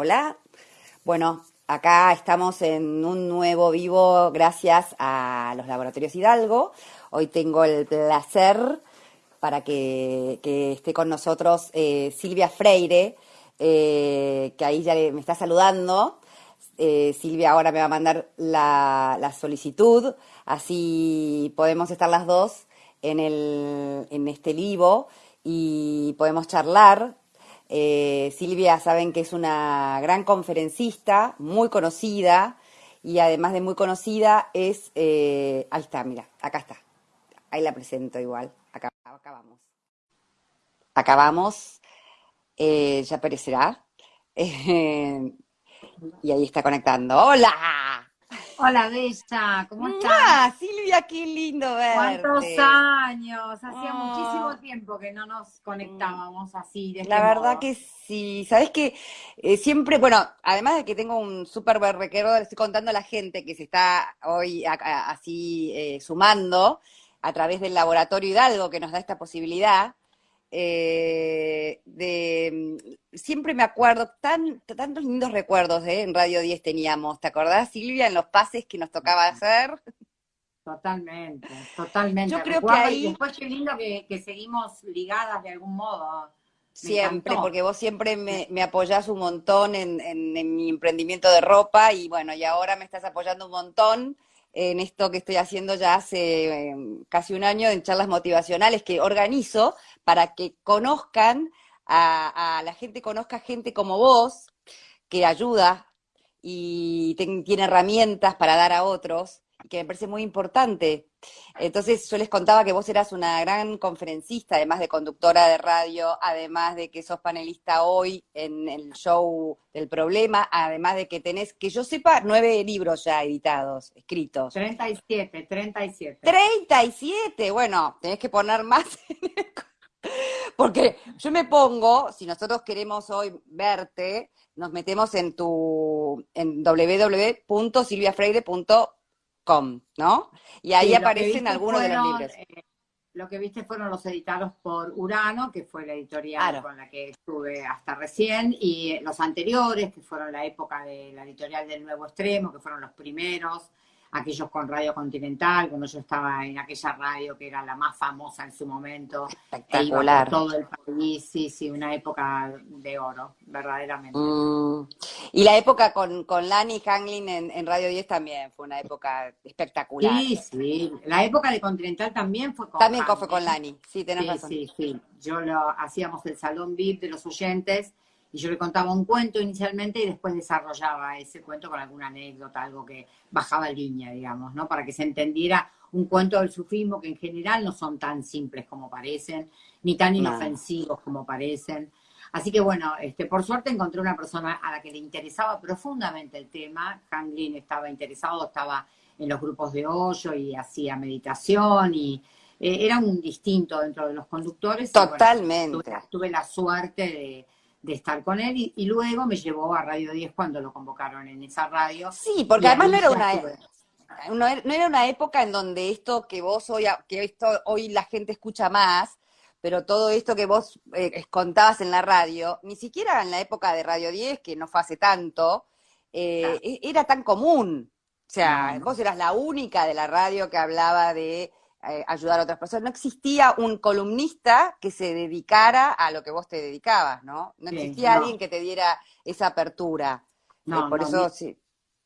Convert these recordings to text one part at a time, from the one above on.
Hola. Bueno, acá estamos en un nuevo vivo gracias a los laboratorios Hidalgo. Hoy tengo el placer para que, esté con nosotros eh, Silvia Freire, eh, que ahí ya me está saludando. Eh, Silvia ahora me va a mandar la, la, solicitud, así podemos estar las dos en, el, en este vivo y podemos charlar eh, Silvia, saben que es una gran conferencista, muy conocida, y además de muy conocida es, eh, ahí está, mira, acá está, ahí la presento igual, acá, vamos. Acabamos, eh, ya aparecerá, y ahí está conectando. ¡Hola! Hola, Bella, ¿cómo estás? Silvia, qué lindo verte. ¿Cuántos años? Hacía oh. muchísimo tiempo que no nos conectábamos así. De este La verdad que sí. Sabes que eh, siempre, bueno, además de que tengo un súper le estoy contando a la gente que se está hoy así eh, sumando a través del Laboratorio Hidalgo que nos da esta posibilidad. Eh, de, siempre me acuerdo, tan, tantos lindos recuerdos ¿eh? en Radio 10 teníamos, ¿te acordás Silvia? En los pases que nos tocaba hacer. Totalmente, totalmente. Yo creo que ahí... Y después qué lindo que, seguimos ligadas de algún modo. siempre, porque vos siempre me, me apoyás un montón en, en, mi emprendimiento de ropa y bueno, y ahora me estás apoyando un montón en esto que estoy haciendo ya hace em, casi un año en charlas motivacionales que organizo para que conozcan a, la gente, conozca gente como vos, que ayuda y tiene herramientas para dar a otros, que me parece muy importante. Entonces yo les contaba que vos eras una gran conferencista, además de conductora de radio, además de que sos panelista hoy en el show del problema, además de que tenés, que yo sepa, nueve libros ya editados, escritos. 37, 37. 37, bueno, tenés que poner más en el porque yo me pongo, si nosotros queremos hoy verte, nos metemos en tu en www.silviafreire.com, ¿no? Y ahí aparecen algunos de los libros. Eh, lo que viste fueron los editados por Urano, que fue la editorial con la que estuve hasta recién, y los anteriores, que fueron la época de la editorial del Nuevo Extremo, que fueron los primeros, aquellos con Radio Continental, cuando yo estaba en aquella radio que era la más famosa en su momento. Espectacular. todo el país, sí, sí, una época de oro, verdaderamente. Mm. Y la época con, con Lani Hanglin en, Radio 10 también fue una época espectacular. Sí, sí. La época de Continental también fue con También fue con Lani, sí, tenés sí, razón. Sí, sí, Yo lo hacíamos el salón VIP de los oyentes y yo le contaba un cuento inicialmente y después desarrollaba ese cuento con alguna anécdota, algo que bajaba línea, digamos, ¿no? Para que se entendiera un cuento del sufismo que en general no son tan simples como parecen, ni tan inofensivos como parecen. Así que bueno, este, por suerte encontré una persona a la que le interesaba profundamente el tema. Hanglin estaba interesado, estaba en los grupos de hoyo y hacía meditación y eh, era un distinto dentro de los conductores. Totalmente. tuve la suerte de de estar con él y, luego me llevó a Radio 10 cuando lo convocaron en esa radio. Sí, porque además no era una no era una época en donde esto que vos hoy que esto hoy la gente escucha más, pero todo esto que vos eh, contabas en la radio, ni siquiera en la época de Radio 10, que no fue hace tanto, eh, e, era tan común. O sea, vos eras la única de la radio que hablaba de eh, ayudar a otras personas. No existía un columnista que se dedicara a lo que vos te dedicabas, ¿no? No existía alguien que te diera esa apertura. No, eh, por eso sí.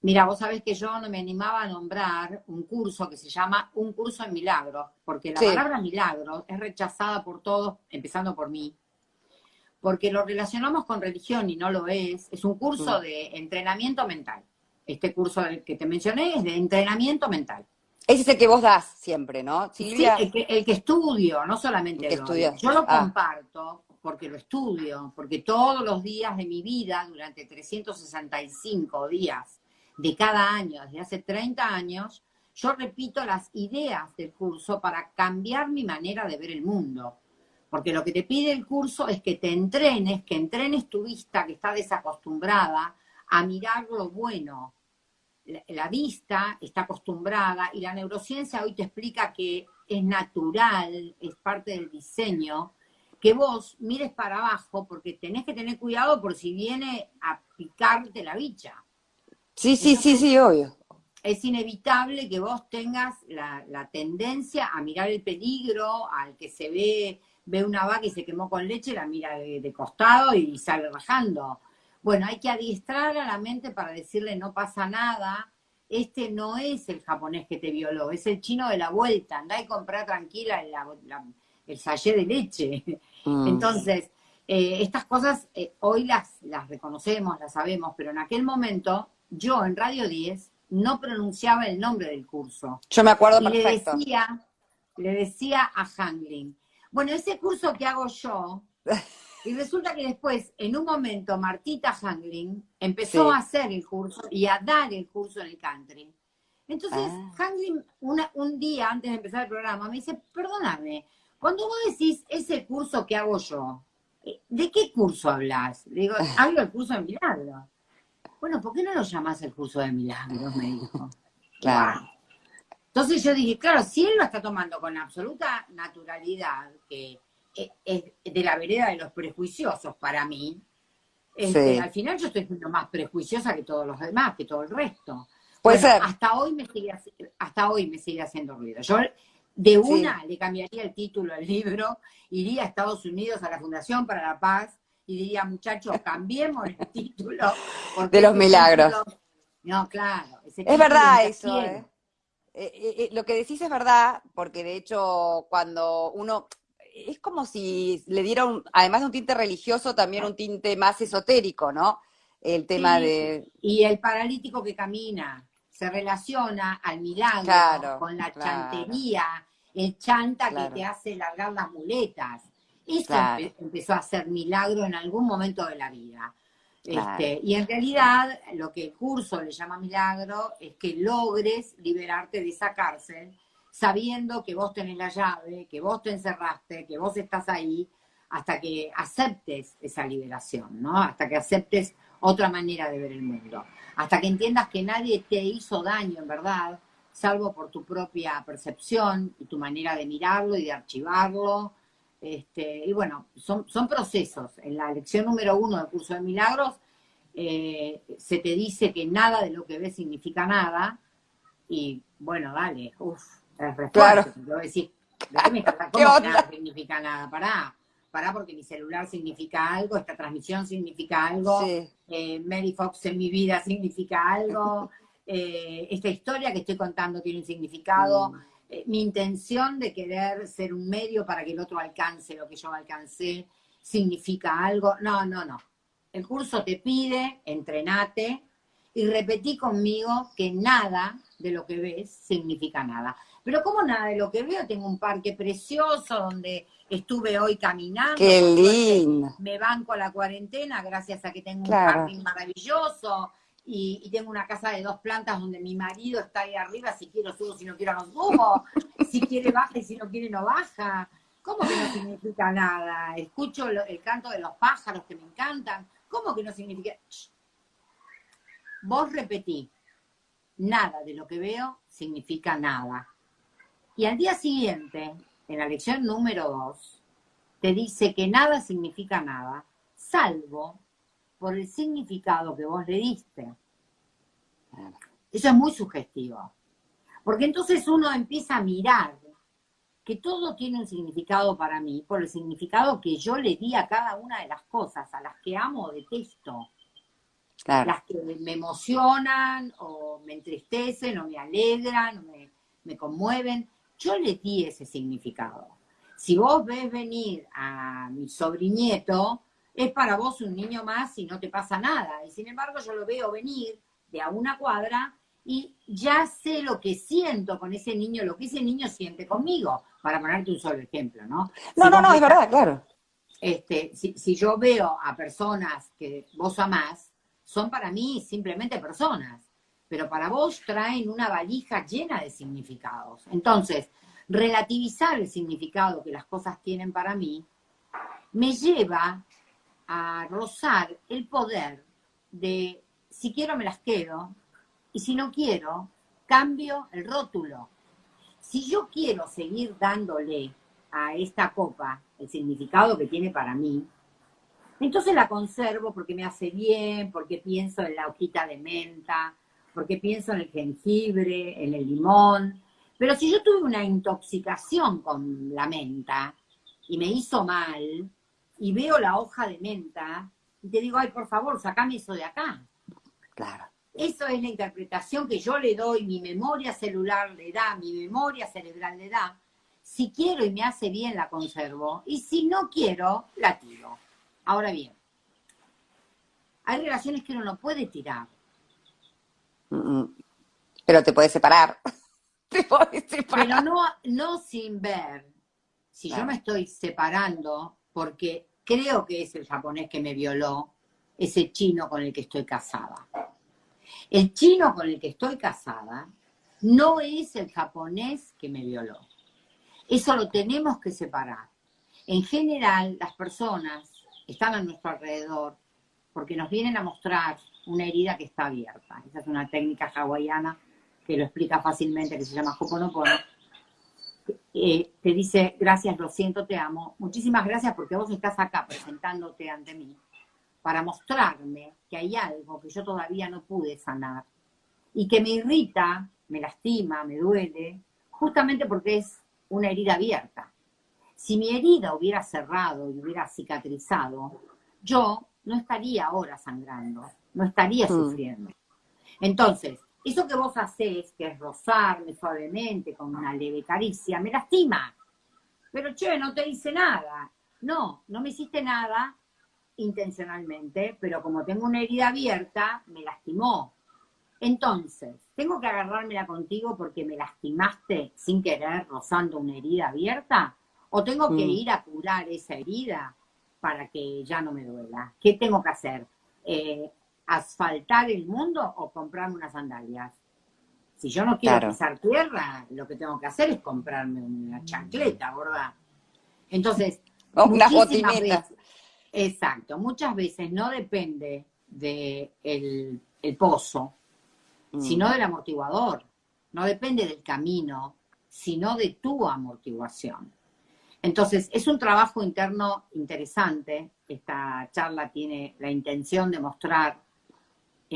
Mira, vos sabés que yo no me animaba a nombrar un curso que se llama Un curso en milagros, porque la palabra milagros es rechazada por todos, empezando por mí, porque lo relacionamos con religión y no lo es. Es un curso mm. de entrenamiento mental. Este curso que te mencioné es de entrenamiento mental. Ese es el que vos das siempre, ¿no? Sí, el que, estudio, no solamente el que Yo lo ah. comparto porque lo estudio, porque todos los días de mi vida, durante 365 días de cada año, desde hace 30 años, yo repito las ideas del curso para cambiar mi manera de ver el mundo. Porque lo que te pide el curso es que te entrenes, que entrenes tu vista que está desacostumbrada a mirar lo bueno, la vista está acostumbrada y la neurociencia hoy te explica que es natural, es parte del diseño, que vos mires para abajo porque tenés que tener cuidado por si viene a picarte la bicha. Sí, sí, sí, sí, obvio. Es inevitable que vos tengas la, tendencia a mirar el peligro, al que se ve, ve una vaca y se quemó con leche, la mira de, costado y sale rajando. Bueno, hay que adiestrar a la mente para decirle no pasa nada, este no es el japonés que te violó, es el chino de la vuelta, anda y comprar tranquila el sallé de leche. Mm. Entonces, eh, estas cosas eh, hoy las, las reconocemos, las sabemos, pero en aquel momento yo en Radio 10 no pronunciaba el nombre del curso. Yo me acuerdo y perfecto. Le decía, le decía a Hangling, bueno, ese curso que hago yo, y resulta que después, en un momento, Martita Hangling empezó a hacer el curso y a dar el curso en el country. Entonces, ah. Hangling, un día antes de empezar el programa, me dice, perdóname, cuando vos decís ese curso que hago yo, eh, ¿de qué curso hablas? Le digo, hablo del curso de milagros. Bueno, ¿por qué no lo llamas el curso de milagros? Me dijo. Claro. Entonces yo dije, claro, si él lo está tomando con absoluta naturalidad, que es de la vereda de los prejuiciosos para mí, este, al final yo estoy siendo más prejuiciosa que todos los demás, que todo el resto. Puede ser. Hasta hoy me sigue, hasta hoy me sigue haciendo ruido. Yo de una le cambiaría el título al libro, iría a Estados Unidos a la Fundación para la Paz y diría, muchachos, cambiemos el título. De los milagros. no, claro. Es verdad eso. ¿eh? Eh, eh, lo que decís es verdad, porque de hecho cuando uno... Es como si le diera, además de un tinte religioso, también un tinte más esotérico, ¿no? El tema de... Y el paralítico que camina se relaciona al milagro, con la chantería, el chanta que te hace largar las muletas. Eso empezó a ser milagro en algún momento de la vida. Este, y en realidad lo que el curso le llama milagro es que logres liberarte de esa cárcel sabiendo que vos tenés la llave, que vos te encerraste, que vos estás ahí, hasta que aceptes esa liberación, ¿no? Hasta que aceptes otra manera de ver el mundo hasta que entiendas que nadie te hizo daño en verdad, salvo por tu propia percepción y tu manera de mirarlo y de archivarlo. Este, y bueno, son, son procesos. En la lección número uno del curso de milagros eh, se te dice que nada de lo que ves significa nada. Y bueno, dale, uff, es Claro. Yo decir, ¿cómo nada significa nada? Pará pará porque mi celular significa algo, esta transmisión significa algo, eh, Mary Fox en mi vida significa algo, eh, esta historia que estoy contando tiene un significado, mm. eh, mi intención de querer ser un medio para que el otro alcance lo que yo alcancé significa algo. No, no, no. El curso te pide, entrenate y repetí conmigo que nada de lo que ves significa nada. Pero como nada de lo que veo, tengo un parque precioso donde estuve hoy caminando. Qué lindo. Me banco la cuarentena gracias a que tengo un jardín maravilloso y, tengo una casa de dos plantas donde mi marido está ahí arriba, si quiero subo, si no quiero no subo, si quiere baja y si no quiere no baja. ¿Cómo que no significa nada? Escucho el canto de los pájaros que me encantan. ¿Cómo que no significa? Vos repetí, nada de lo que veo significa nada. Y al día siguiente, en la lección número 2, te dice que nada significa nada, salvo por el significado que vos le diste. Eso es muy sugestivo. Porque entonces uno empieza a mirar que todo tiene un significado para mí por el significado que yo le di a cada una de las cosas, a las que amo o detesto. Las que me emocionan o me entristecen o me alegran o me, me conmueven. Yo le di ese significado. Si vos ves venir a mi sobrinieto, es para vos un niño más y no te pasa nada. Y sin embargo yo lo veo venir de a una cuadra y ya sé lo que siento con ese niño, lo que ese niño siente conmigo, para ponerte un solo ejemplo, ¿no? No, no, no, es verdad, claro. Este, si, si, yo veo a personas que vos amás, son para mí simplemente personas pero para vos traen una valija llena de significados. Entonces, relativizar el significado que las cosas tienen para mí me lleva a rozar el poder de si quiero me las quedo y si no quiero, cambio el rótulo. Si yo quiero seguir dándole a esta copa el significado que tiene para mí, entonces la conservo porque me hace bien, porque pienso en la hojita de menta, porque pienso en el jengibre, en el limón. Pero si yo tuve una intoxicación con la menta y me hizo mal, y veo la hoja de menta, y te digo, ay, por favor, sacame eso de acá. Claro. Eso es la interpretación que yo le doy, mi memoria celular le da, mi memoria cerebral le da. Si quiero y me hace bien, la conservo. Y si no quiero, la tiro. Ahora bien, hay relaciones que uno no puede tirar. Pero te puedes separar. te puedes separar. Pero no, no sin ver. Si yo me estoy separando porque creo que es el japonés que me violó, ese chino con el que estoy casada. El chino con el que estoy casada no es el japonés que me violó. Eso lo tenemos que separar. En general, las personas están a nuestro alrededor porque nos vienen a mostrar una herida que está abierta. Esa es una técnica hawaiana que lo explica fácilmente, que se llama Hoponopono. Eh, te dice, gracias, lo siento, te amo. Muchísimas gracias porque vos estás acá presentándote ante mí para mostrarme que hay algo que yo todavía no pude sanar y que me irrita, me lastima, me duele, justamente porque es una herida abierta. Si mi herida hubiera cerrado y hubiera cicatrizado, yo no estaría ahora sangrando, no estaría mm. sufriendo. Entonces, eso que vos hacés, que es rozarme suavemente con una leve caricia, me lastima. Pero che, no te hice nada. No, no me hiciste nada intencionalmente, pero como tengo una herida abierta, me lastimó. Entonces, ¿tengo que agarrármela contigo porque me lastimaste sin querer rozando una herida abierta? ¿O tengo que mm. ir a curar esa herida para que ya no me duela? ¿Qué tengo que hacer? Eh, ¿Asfaltar el mundo o comprarme unas sandalias? Si yo no quiero pisar tierra, lo que tengo que hacer es comprarme una chancleta, ¿verdad? Entonces, una botineta. Exacto, muchas veces no depende del de el pozo, mm. sino del amortiguador. No depende del camino, sino de tu amortiguación. Entonces, es un trabajo interno interesante. Esta charla tiene la intención de mostrar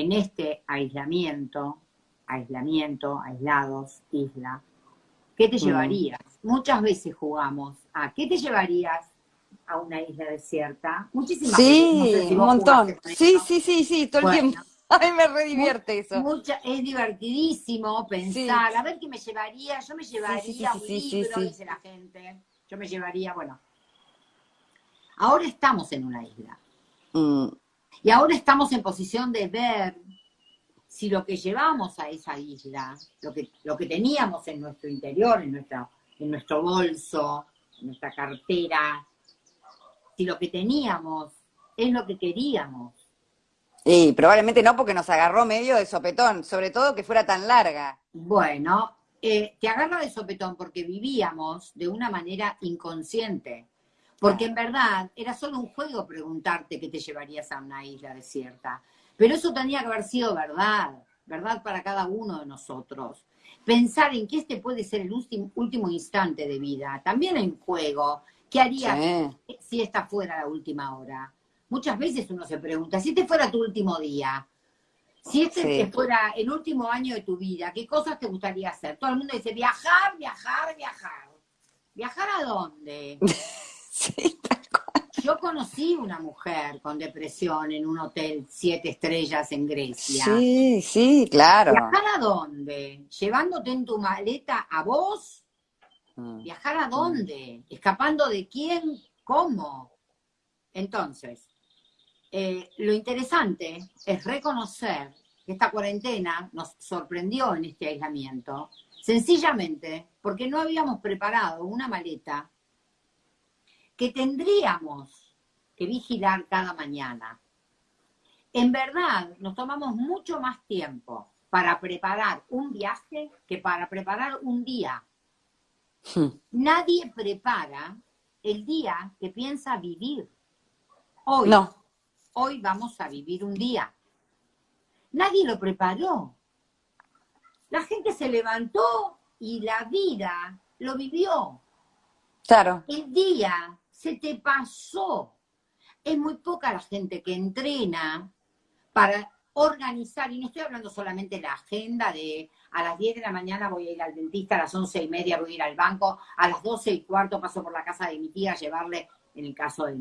en este aislamiento, aislamiento, aislados, isla, ¿qué te mm. llevarías? Muchas veces jugamos a ¿qué te llevarías a una isla desierta? Muchísimas veces. Sí, un montón. Sí, sí, sí, sí, todo el tiempo. A mí me redivierte eso. es divertidísimo pensar, a ver qué me llevaría, yo me llevaría un libro, dice la gente yo me llevaría, bueno, ahora estamos en una isla. Mm. Y ahora estamos en posición de ver si lo que llevamos a esa isla, lo que, lo que teníamos en nuestro interior, en, nuestra, en nuestro bolso, en nuestra cartera, si lo que teníamos es lo que queríamos. Y probablemente no porque nos agarró medio de sopetón, sobre todo que fuera tan larga. Bueno, eh, te agarra de sopetón porque vivíamos de una manera inconsciente. Porque en verdad era solo un juego preguntarte qué te llevarías a una isla desierta. Pero eso tenía que haber sido verdad, verdad para cada uno de nosotros. Pensar en que este puede ser el último, último instante de vida, también en juego. ¿Qué harías si esta fuera la última hora? Muchas veces uno se pregunta, si este fuera tu último día, si este fuera el último año de tu vida, ¿qué cosas te gustaría hacer? Todo el mundo dice viajar, viajar, viajar. ¿Viajar a dónde? sí, Yo conocí una mujer con depresión en un hotel siete estrellas en Grecia. Sí, sí, claro. ¿Viajar a dónde? ¿Llevándote en tu maleta a vos? Mm. ¿Viajar a dónde? ¿Escapando de quién? ¿Cómo? Entonces, eh, lo interesante es reconocer que esta cuarentena nos sorprendió en este aislamiento, sencillamente porque no habíamos preparado una maleta que tendríamos que vigilar cada mañana. En verdad, nos tomamos mucho más tiempo para preparar un viaje que para preparar un día. Hmm. Nadie prepara el día que piensa vivir. Hoy no hoy vamos a vivir un día. Nadie lo preparó. La gente se levantó y la vida lo vivió. Claro. El día se te pasó. Es muy poca la gente que entrena para organizar, y no estoy hablando solamente de la agenda de a las 10 de la mañana voy a ir al dentista, a las 11 y media voy a ir al banco, a las 12 y cuarto paso por la casa de mi tía a llevarle, en el caso de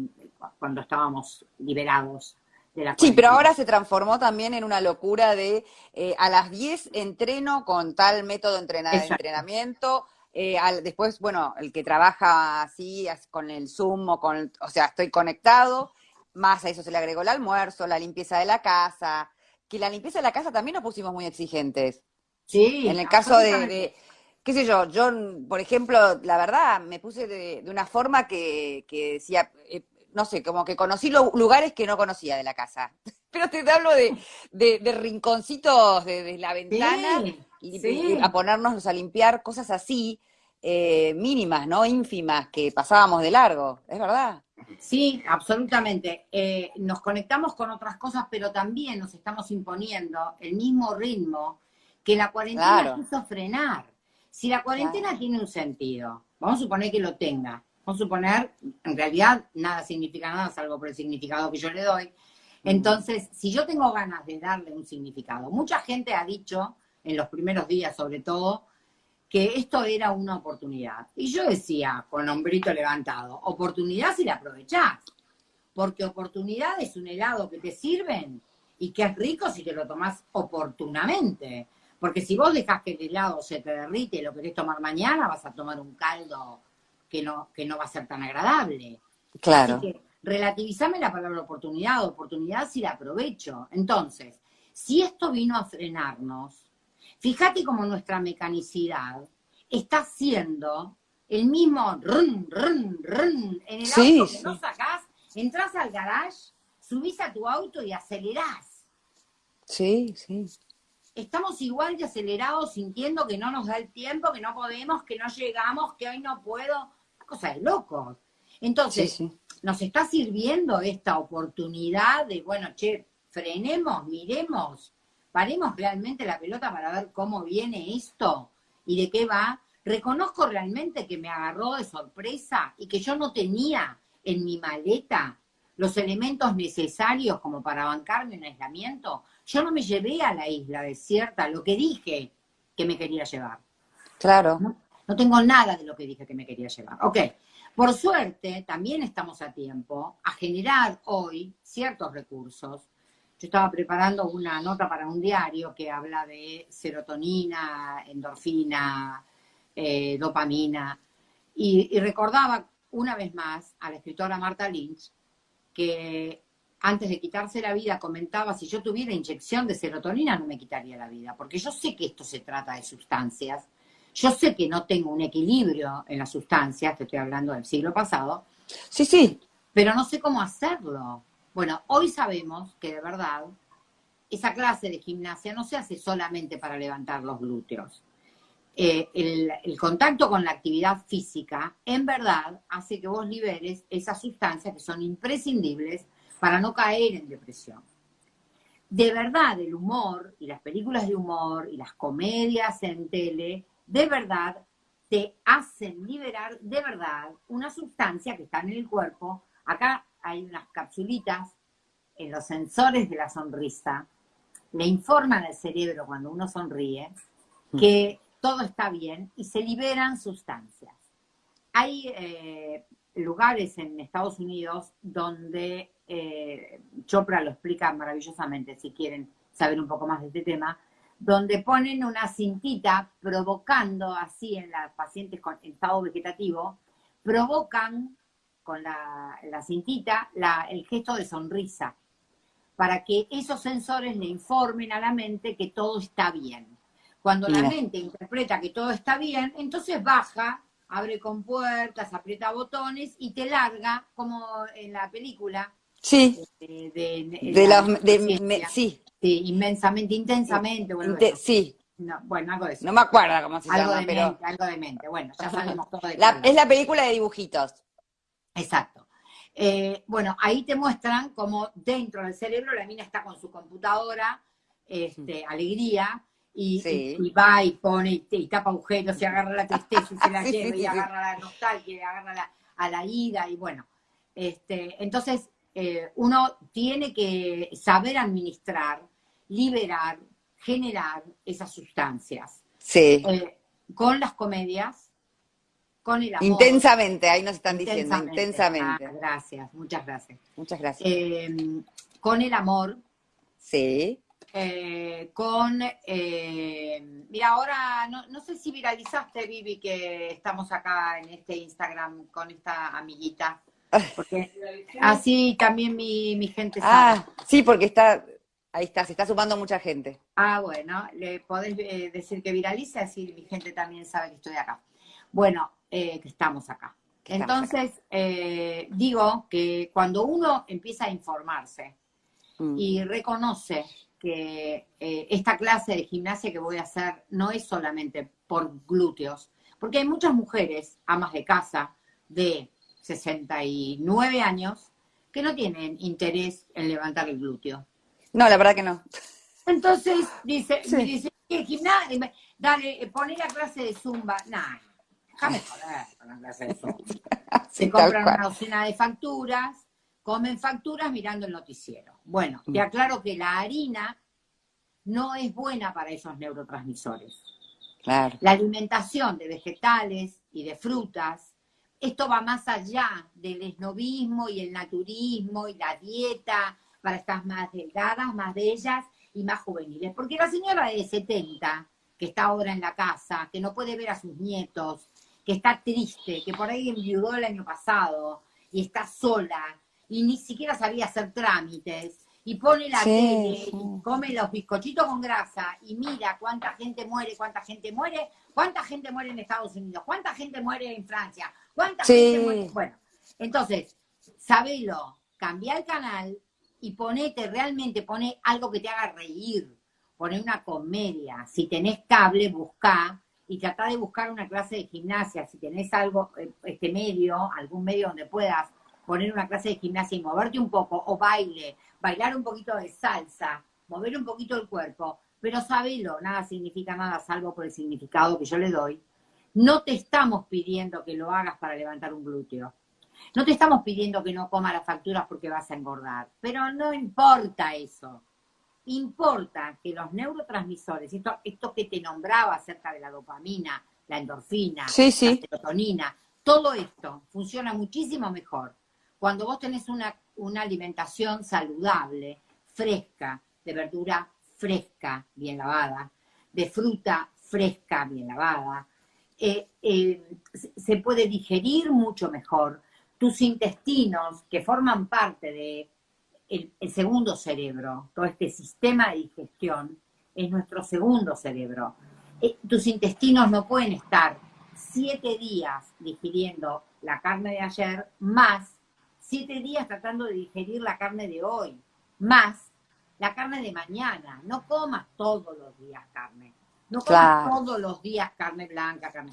cuando estábamos liberados. De la sí, pero ahora se transformó también en una locura de eh, a las 10 entreno con tal método de entrenamiento, eh, después, bueno, el que trabaja así, con el Zoom o con, o sea, estoy conectado, más a eso se le agregó el almuerzo, la limpieza de la casa, que la limpieza de la casa también nos pusimos muy exigentes. Sí. En el caso de, qué sé yo, yo, por ejemplo, la verdad, me puse de, una forma que, decía, eh, no sé, como que conocí lugares que no conocía de la casa. Pero te hablo de, de, rinconcitos de, la ventana y, a ponernos a limpiar cosas así, eh, mínimas, ¿no? ínfimas, que pasábamos de largo, ¿es verdad? Sí, absolutamente. Eh, nos conectamos con otras cosas, pero también nos estamos imponiendo el mismo ritmo que la cuarentena quiso frenar. Si la cuarentena tiene un sentido, vamos a suponer que lo tenga, vamos a suponer, en realidad nada significa nada salvo por el significado que yo le doy. Entonces, si yo tengo ganas de darle un significado, mucha gente ha dicho, en los primeros días sobre todo, que esto era una oportunidad. Y yo decía, con hombrito levantado, oportunidad si la aprovechás. Porque oportunidad es un helado que te sirven y que es rico si te lo tomás oportunamente. Porque si vos dejas que el helado se te derrite y lo querés tomar mañana, vas a tomar un caldo que no, que no va a ser tan agradable. Claro. Así que relativizame la palabra oportunidad, oportunidad si la aprovecho. Entonces, si esto vino a frenarnos, Fíjate cómo nuestra mecanicidad está haciendo el mismo run, run, run en el auto que no sacás, entras al garage, subís a tu auto y acelerás. Sí, sí. Estamos igual de acelerados sintiendo que no nos da el tiempo, que no podemos, que no llegamos, que hoy no puedo. Una cosa de locos. Entonces, nos está sirviendo esta oportunidad de, bueno, che, frenemos, miremos, paremos realmente la pelota para ver cómo viene esto y de qué va. Reconozco realmente que me agarró de sorpresa y que yo no tenía en mi maleta los elementos necesarios como para bancarme un aislamiento. Yo no me llevé a la isla desierta lo que dije que me quería llevar. Claro. No, no tengo nada de lo que dije que me quería llevar. Ok. Por suerte, también estamos a tiempo a generar hoy ciertos recursos yo estaba preparando una nota para un diario que habla de serotonina, endorfina, eh, dopamina, y, recordaba una vez más a la escritora Marta Lynch que antes de quitarse la vida comentaba, si yo tuviera inyección de serotonina no me quitaría la vida, porque yo sé que esto se trata de sustancias, yo sé que no tengo un equilibrio en las sustancias, te estoy hablando del siglo pasado. Sí, sí. Pero no sé cómo hacerlo. Bueno, hoy sabemos que de verdad esa clase de gimnasia no se hace solamente para levantar los glúteos. Eh, el, contacto con la actividad física, en verdad, hace que vos liberes esas sustancias que son imprescindibles para no caer en depresión. De verdad, el humor y las películas de humor y las comedias en tele, de verdad, te hacen liberar de verdad una sustancia que está en el cuerpo. Acá hay unas capsulitas en los sensores de la sonrisa, le informan al cerebro cuando uno sonríe mm. que todo está bien y se liberan sustancias. Hay eh, lugares en Estados Unidos donde eh, Chopra lo explica maravillosamente, si quieren saber un poco más de este tema, donde ponen una cintita provocando así en las pacientes con estado vegetativo, provocan con la, cintita el gesto de sonrisa, para que esos sensores le informen a la mente que todo está bien. Cuando la mente interpreta que todo está bien, entonces baja, abre con puertas, aprieta botones y te larga, como en la película. Sí. Eh, de, sí. Sí. inmensamente, intensamente. Bueno, sí. No, bueno, algo de eso. No me acuerdo cómo se algo llama, de pero... Mente, algo de mente, bueno, ya sabemos todo de la, Es la película de dibujitos. Exacto. Eh, bueno, ahí te muestran cómo dentro del cerebro la mina está con su computadora, este, alegría, y, va y pone y, tapa agujeros, y agarra la tristeza y se la lleva, y agarra la nostalgia, y agarra la, a la ira, y bueno. Este, entonces, eh, uno tiene que saber administrar, liberar, generar esas sustancias. Sí. Eh, con las comedias, con el amor. Intensamente, ahí nos están diciendo, intensamente. Ah, gracias, muchas gracias. Muchas gracias. Eh, con el amor. Sí. Eh, con, mira, ahora no, no, sé si viralizaste, Vivi, que estamos acá en este Instagram con esta amiguita. Porque así también mi, mi gente ah, sabe. Ah, sí, porque está, ahí está, se está sumando mucha gente. Ah, bueno, le podés eh, decir que viralice, así mi gente también sabe que estoy acá. Bueno, eh, que estamos acá. Entonces, eh, digo que cuando uno empieza a informarse mm. y reconoce que esta clase de gimnasia que voy a hacer no es solamente por glúteos, porque hay muchas mujeres, amas de casa, de 69 años, que no tienen interés en levantar el glúteo. No, la verdad que no. Entonces dice, me dice, ¿qué gimnasia? Dale, poné la clase de zumba. Nah, déjame joder con la clase de zumba. Se compran una docena de facturas, comen facturas mirando el noticiero. Bueno, te mm. aclaro que la harina no es buena para esos neurotransmisores. Claro. La alimentación de vegetales y de frutas esto va más allá del esnovismo y el naturismo y la dieta para estar más delgadas, más bellas y más juveniles. Porque la señora de 70, que está ahora en la casa, que no puede ver a sus nietos, que está triste, que por ahí enviudó el año pasado y está sola y ni siquiera sabía hacer trámites, y pone la tele y come los bizcochitos con grasa y mira cuánta gente muere, cuánta gente muere, cuánta gente muere en Estados Unidos, cuánta gente muere en Francia, cuánta gente muere. Bueno, entonces, sabelo, cambia el canal y ponete, realmente pone algo que te haga reír, pone una comedia. Si tenés cable, busca y trata de buscar una clase de gimnasia. Si tenés algo, eh, este medio, algún medio donde puedas poner una clase de gimnasia y moverte un poco, o baile, bailar un poquito de salsa, mover un poquito el cuerpo, pero sabelo, nada significa nada salvo por el significado que yo le doy. No te estamos pidiendo que lo hagas para levantar un glúteo. No te estamos pidiendo que no comas las facturas porque vas a engordar, pero no importa eso. Importa que los neurotransmisores, esto, esto que te nombraba acerca de la dopamina, la endorfina, la serotonina, todo esto funciona muchísimo mejor cuando vos tenés una, una alimentación saludable, fresca, de verdura fresca, bien lavada, de fruta fresca, bien lavada, eh, eh, se puede digerir mucho mejor. Tus intestinos, que forman parte de el, segundo cerebro, todo este sistema de digestión, es nuestro segundo cerebro. Eh, tus intestinos no pueden estar siete días digiriendo la carne de ayer más siete días tratando de digerir la carne de hoy, más la carne de mañana. No comas todos los días carne. No comas todos los días carne blanca, carne.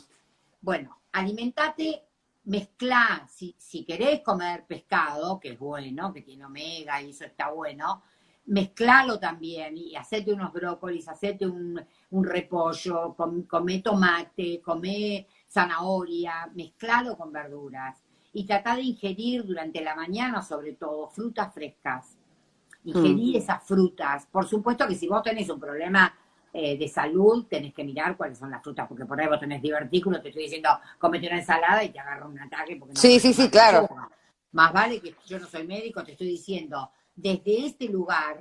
Bueno, alimentate, mezcla, si, si querés comer pescado, que es bueno, que tiene omega y eso está bueno, mezclalo también y hacete unos brócolis, hacete un, un repollo, come tomate, come zanahoria, mezclalo con verduras y trata de ingerir durante la mañana, sobre todo, frutas frescas. Ingerir mm. esas frutas. Por supuesto que si vos tenés un problema eh, de salud, tenés que mirar cuáles son las frutas, porque por ahí vos tenés divertículos, te estoy diciendo, comete una ensalada y te agarra un ataque. Porque no sí, sí, sí, claro. Más vale que yo no soy médico, te estoy diciendo, desde este lugar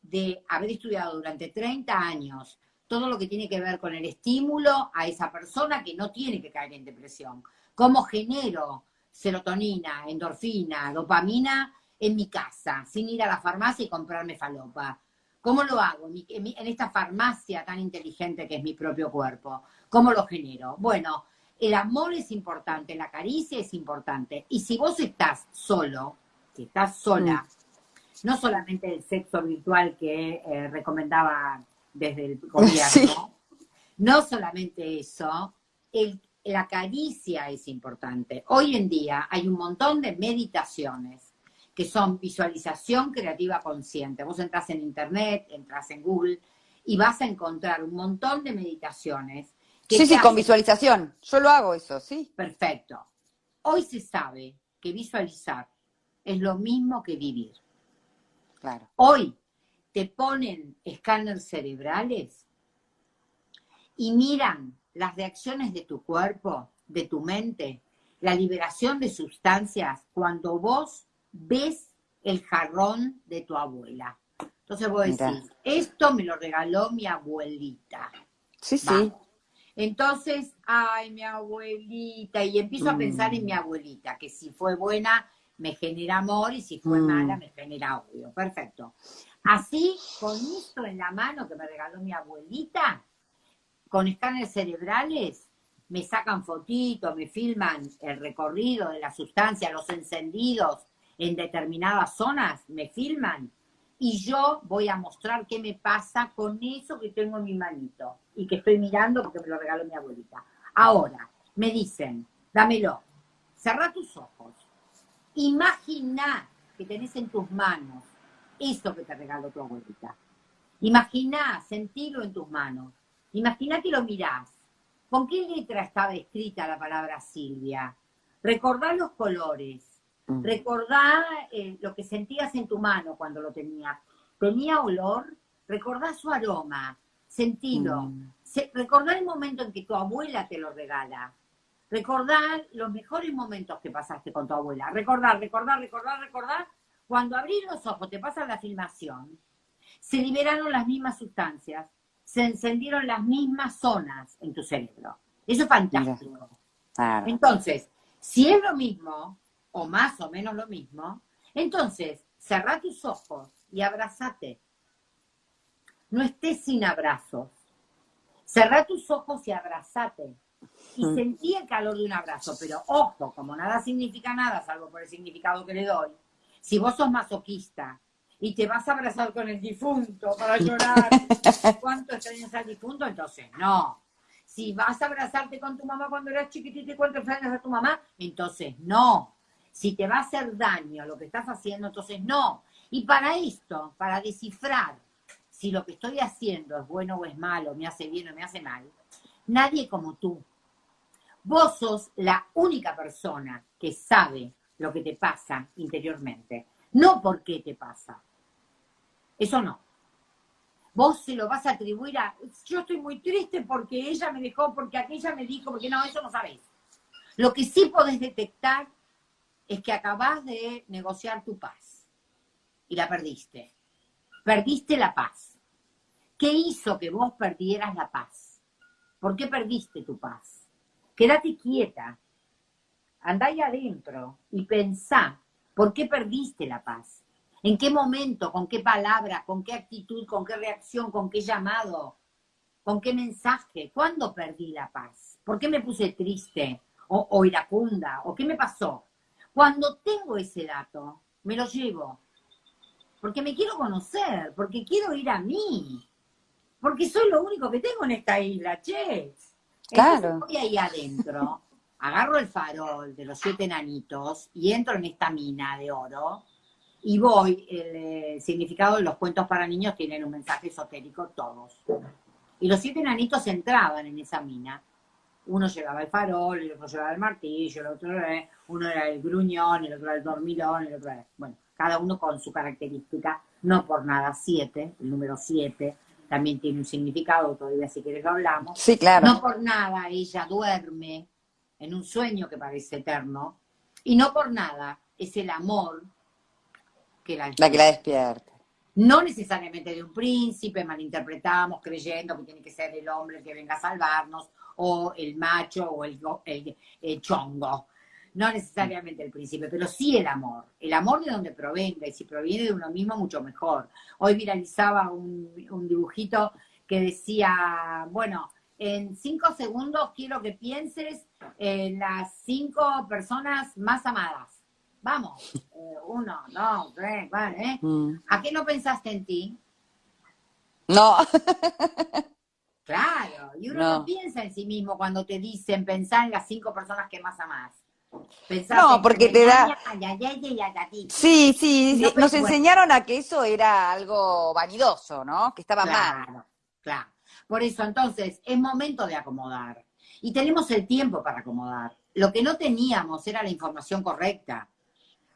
de haber estudiado durante 30 años todo lo que tiene que ver con el estímulo a esa persona que no tiene que caer en depresión. ¿Cómo genero serotonina, endorfina, dopamina en mi casa, sin ir a la farmacia y comprarme falopa. ¿Cómo lo hago en esta farmacia tan inteligente que es mi propio cuerpo? ¿Cómo lo genero? Bueno, el amor es importante, la caricia es importante. Y si vos estás solo, si estás sola, mm. no solamente el sexo virtual que eh, recomendaba desde el gobierno, no solamente eso, el, la caricia es importante. Hoy en día hay un montón de meditaciones que son visualización creativa consciente. Vos entras en internet, entras en Google y vas a encontrar un montón de meditaciones. sí, sí, con visualización. Yo lo hago eso, sí. Perfecto. Hoy se sabe que visualizar es lo mismo que vivir. Claro. Hoy te ponen escáneres cerebrales y miran las reacciones de tu cuerpo, de tu mente, la liberación de sustancias cuando vos ves el jarrón de tu abuela. Entonces vos decís, esto me lo regaló mi abuelita. Sí, sí. Entonces, ay, mi abuelita, y empiezo a pensar en mi mm. abuelita, que si fue buena me genera amor y si fue mm. mala me genera odio. Perfecto. Así, con esto en la mano que me regaló mi abuelita, con escáneres cerebrales, me sacan fotitos, me filman el recorrido de la sustancia, los encendidos en determinadas zonas, me filman y yo voy a mostrar qué me pasa con eso que tengo en mi manito y que estoy mirando porque me lo regaló mi abuelita. Ahora, me dicen, dámelo, cerra tus ojos, imagina que tenés en tus manos eso que te regaló tu abuelita. Imagina, sentirlo en tus manos. Imagina que lo mirás. ¿Con qué letra estaba escrita la palabra Silvia? Recordá los colores, Mm. Recordá eh, lo que sentías en tu mano cuando lo tenías. ¿Tenía olor? Recordá su aroma, sentido. Mm. recordá el momento en que tu abuela te lo regala. Recordá los mejores momentos que pasaste con tu abuela. Recordar, recordar, recordar, recordar. Cuando abrís los ojos, te pasa la filmación, se liberaron las mismas sustancias, se encendieron las mismas zonas en tu cerebro. Eso es fantástico. Entonces, si es lo mismo, o más o menos lo mismo, entonces cerrá tus ojos y abrazate. No estés sin abrazos. Cerrá tus ojos y abrazate. Y mm. sentí el calor de un abrazo, pero ojo, como nada significa nada, salvo por el significado que le doy, si vos sos masoquista y te vas a abrazar con el difunto para llorar cuánto extrañas al difunto, entonces no. Si vas a abrazarte con tu mamá cuando eras chiquitita y cuánto extrañas a tu mamá, entonces no. Si te va a hacer daño lo que estás haciendo, entonces no. Y para esto, para descifrar si lo que estoy haciendo es bueno o es malo, me hace bien o me hace mal, nadie como tú. Vos sos la única persona que sabe lo que te pasa interiormente, no por qué te pasa. Eso no. Vos se lo vas a atribuir a, yo estoy muy triste porque ella me dejó, porque aquella me dijo, porque no, eso no sabés. Lo que sí podés detectar es que acabas de negociar tu paz y la perdiste. Perdiste la paz. ¿Qué hizo que vos perdieras la paz? ¿Por qué perdiste tu paz? Quédate quieta, andá ahí adentro y pensá, ¿por qué perdiste la paz? ¿En qué momento, con qué palabra, con qué actitud, con qué reacción, con qué llamado, con qué mensaje? ¿Cuándo perdí la paz? ¿Por qué me puse triste o iracunda? ¿O qué me pasó? Cuando tengo ese dato, me lo llevo. Porque me quiero conocer, porque quiero ir a mí. Porque soy lo único que tengo en esta isla, che. Claro. voy ahí adentro, agarro el farol de los siete enanitos y entro en esta mina de oro y voy, el, eh, significado de los cuentos para niños tienen un mensaje esotérico todos. Y los siete enanitos entraban en esa mina uno llevaba el farol, el otro llevaba el martillo, el otro uno era el gruñón, el otro era el dormilón, el otro era, bueno, cada uno con su característica, no por nada siete, el número siete también tiene un significado, todavía si quieres lo hablamos. Sí, claro. No por nada ella duerme en un sueño que parece eterno, y no por nada es el amor que la, la que la despierta. No necesariamente de un príncipe, malinterpretamos creyendo que tiene que ser el hombre el que venga a salvarnos, o el macho o el, el, chongo. No necesariamente el príncipe, pero sí el amor. El amor de donde provenga, y si proviene de uno mismo, mucho mejor. Hoy viralizaba un, dibujito que decía, bueno, en cinco segundos quiero que pienses en las cinco personas más amadas. Vamos, eh, uno, dos, tres, vale. ¿eh? Mm. ¿A qué no pensaste en ti? No. Claro, y uno no. piensa en sí mismo cuando te dicen pensar en las cinco personas que más amás. no, porque te da... Sí, sí, nos enseñaron a que eso era algo vanidoso, ¿no? Que estaba mal. Claro, por eso entonces es momento de acomodar. Y tenemos el tiempo para acomodar. Lo que no teníamos era la información correcta.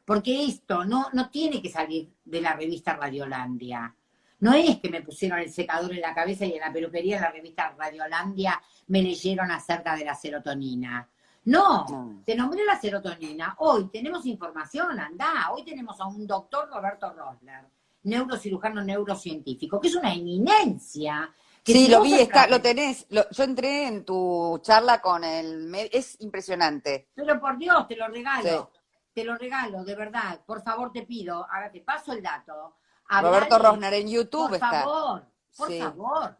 Porque esto no, no tiene que salir de la revista Radiolandia. No es que me pusieron el secador en la cabeza y en la peluquería de la revista Radiolandia me leyeron acerca de la serotonina. No, te nombré la serotonina. Hoy tenemos información, anda. Hoy tenemos a un doctor Roberto Rosler, neurocirujano neurocientífico, que es una eminencia. sí, lo vi, está, lo tenés. yo entré en tu charla con el... Es impresionante. Pero por Dios, te lo regalo. Te lo regalo, de verdad. Por favor, te pido. Ahora te paso el dato Roberto Rosner en YouTube por favor, por favor.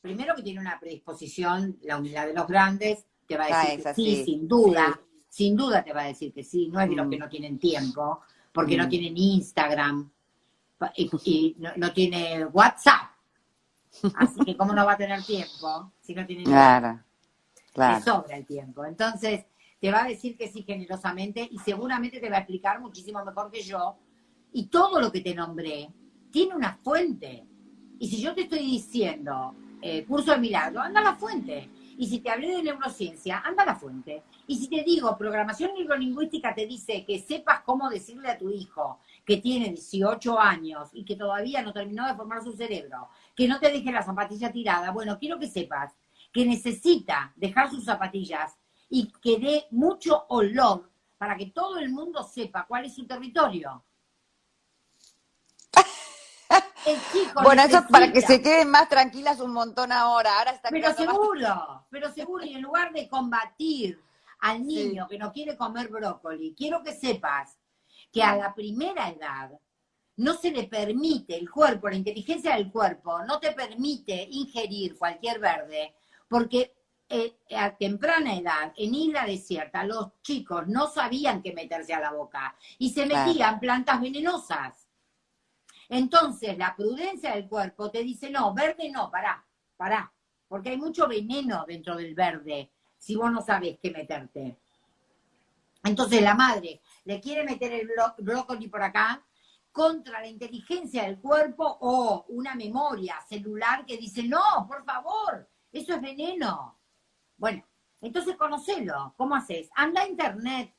Primero que tiene una predisposición, la unidad de los grandes, te va a ah, decir que sí, sin duda, sin duda te va a decir que sí, no es de los que mm. no tienen tiempo, porque no mm. tienen Instagram y, no, tiene WhatsApp. Así que cómo no va a tener tiempo si no tiene Claro, claro. sobra el tiempo. Entonces, te va a decir que sí generosamente y seguramente te va a explicar muchísimo mejor que yo. Y todo lo que te nombré tiene una fuente. Y si yo te estoy diciendo eh, curso de milagro, anda a la fuente. Y si te hablé de neurociencia, anda a la fuente. Y si te digo programación neurolingüística, te dice que sepas cómo decirle a tu hijo que tiene 18 años y que todavía no terminó de formar su cerebro, que no te deje la zapatilla tirada. Bueno, quiero que sepas que necesita dejar sus zapatillas y que dé mucho olor para que todo el mundo sepa cuál es su territorio bueno, eso es para que se queden más tranquilas un montón ahora. Ahora está Pero seguro, pero seguro, y en lugar de combatir al niño que no quiere comer brócoli, quiero que sepas que a la primera edad no se le permite, el cuerpo, la inteligencia del cuerpo, no te permite ingerir cualquier verde, porque eh, a temprana edad, en isla desierta, los chicos no sabían qué meterse a la boca y se metían plantas venenosas. Entonces, la prudencia del cuerpo te dice, no, verde no, pará, pará, porque hay mucho veneno dentro del verde si vos no sabes qué meterte. Entonces, la madre le quiere meter el brócoli por acá contra la inteligencia del cuerpo o una memoria celular que dice, no, por favor, eso es veneno. Bueno, entonces conocelo. ¿Cómo haces? Anda a internet,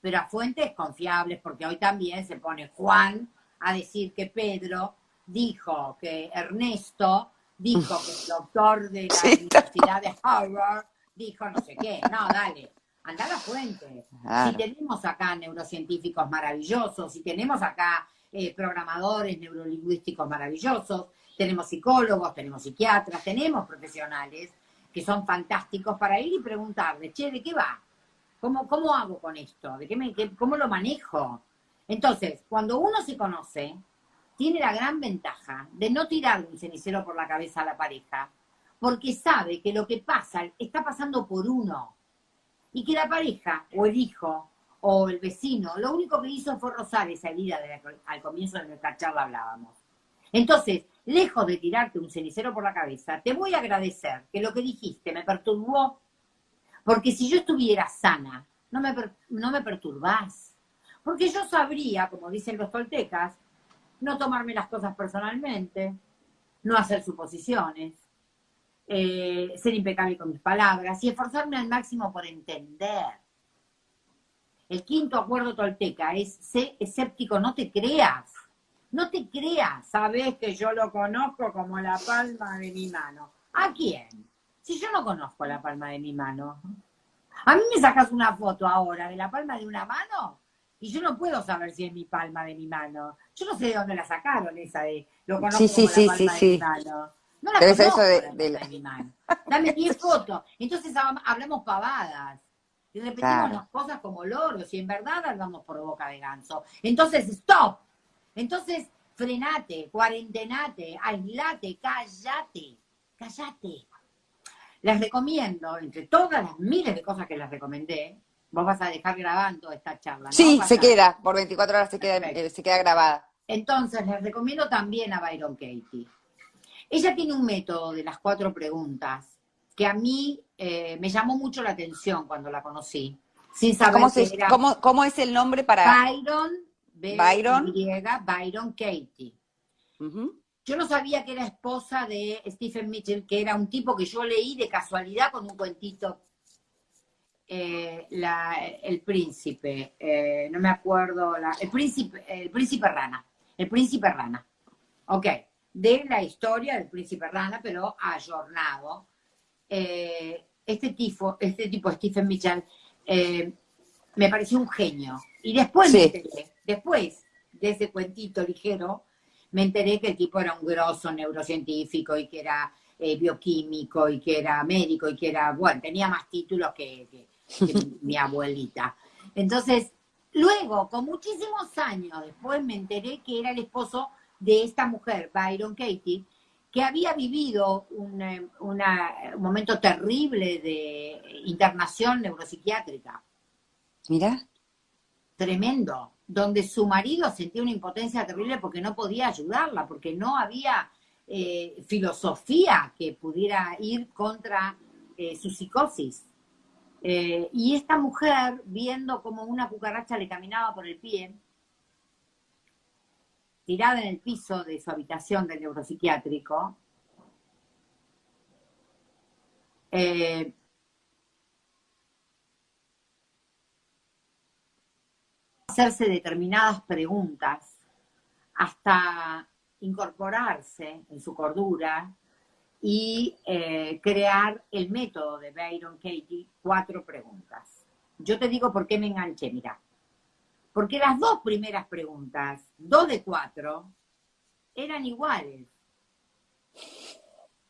pero a fuentes confiables, porque hoy también se pone Juan a decir que Pedro dijo que Ernesto dijo que el doctor de la Universidad de Harvard dijo no sé qué. No, dale, anda a la fuente. Si tenemos acá neurocientíficos maravillosos, si tenemos acá eh, programadores neurolingüísticos maravillosos, tenemos psicólogos, tenemos psiquiatras, tenemos profesionales que son fantásticos para ir y preguntarle, che, ¿de qué va? ¿Cómo, cómo hago con esto? ¿De qué me, ¿Cómo lo manejo? Entonces, cuando uno se conoce, tiene la gran ventaja de no tirarle un cenicero por la cabeza a la pareja, porque sabe que lo que pasa está pasando por uno. Y que la pareja, o el hijo, o el vecino, lo único que hizo fue rozar esa herida de al comienzo de nuestra charla hablábamos. Entonces, lejos de tirarte un cenicero por la cabeza, te voy a agradecer que lo que dijiste me perturbó, porque si yo estuviera sana, no me, no me perturbás porque yo sabría, como dicen los toltecas, no tomarme las cosas personalmente, no hacer suposiciones, eh, ser impecable con mis palabras y esforzarme al máximo por entender. El quinto acuerdo tolteca es, sé escéptico, no te creas. No te creas, sabes que yo lo conozco como la palma de mi mano. ¿A quién? Si yo no conozco la palma de mi mano. A mí me sacas una foto ahora de la palma de una mano y yo no puedo saber si es mi palma de mi mano. Yo no sé de dónde la sacaron esa de lo conozco sí, sí, como la palma sí, de mi mano. No la conozco eso de, de, la... de mi mano. Dame 10 fotos. Entonces hablamos pavadas. Y repetimos las cosas como loros y en verdad hablamos por boca de ganso. Entonces, stop. Entonces, frenate, cuarentenate, aislate, cállate, cállate. Les recomiendo, entre todas las miles de cosas que les recomendé, Vos vas a dejar grabando esta charla, ¿no? Sí, se queda, por 24 horas se queda, eh, se queda grabada. Entonces, les recomiendo también a Byron Katie. Ella tiene un método de las cuatro preguntas que a mí eh, me llamó mucho la atención cuando la conocí, sin saber ¿Cómo, ¿cómo, es el nombre para...? Byron, Byron, Byron Katie. Yo no sabía que era esposa de Stephen Mitchell, que era un tipo que yo leí de casualidad con un cuentito eh, el príncipe, eh, no me acuerdo, el, príncipe, el príncipe rana, el príncipe rana, ok, de la historia del príncipe rana, pero ayornado. Eh, este, tipo, este tipo, Stephen Mitchell, me pareció un genio. Y después después de ese cuentito ligero, me enteré que el tipo era un grosso neurocientífico y que era bioquímico y que era médico y que era, bueno, tenía más títulos que mi abuelita. Entonces, luego, con muchísimos años después, me enteré que era el esposo de esta mujer, Byron Katie, que había vivido un, eh, un momento terrible de internación neuropsiquiátrica. Mira. Tremendo, donde su marido sentía una impotencia terrible porque no podía ayudarla, porque no había eh, filosofía que pudiera ir contra eh, su psicosis. Eh, y esta mujer, viendo como una cucaracha le caminaba por el pie, tirada en el piso de su habitación del neuropsiquiátrico, eh, hacerse determinadas preguntas hasta incorporarse en su cordura y eh, crear el método de Byron Katie, cuatro preguntas. Yo te digo por qué me enganché, mira. Porque las dos primeras preguntas, dos de cuatro, eran iguales.